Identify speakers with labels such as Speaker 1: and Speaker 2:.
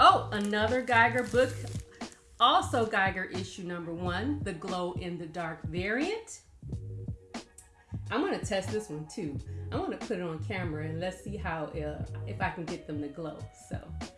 Speaker 1: Oh, another Geiger book. Also Geiger issue number one, the glow in the dark variant. I'm gonna test this one too. I'm gonna put it on camera and let's see how, uh, if I can get them to glow, so.